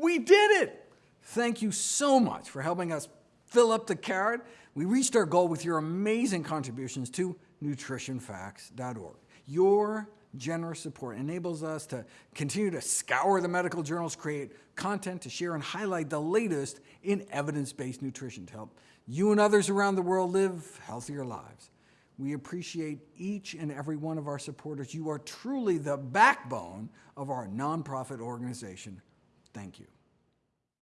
We did it! Thank you so much for helping us fill up the carrot. We reached our goal with your amazing contributions to nutritionfacts.org. Your generous support enables us to continue to scour the medical journals, create content to share and highlight the latest in evidence-based nutrition to help you and others around the world live healthier lives. We appreciate each and every one of our supporters. You are truly the backbone of our nonprofit organization. Thank you.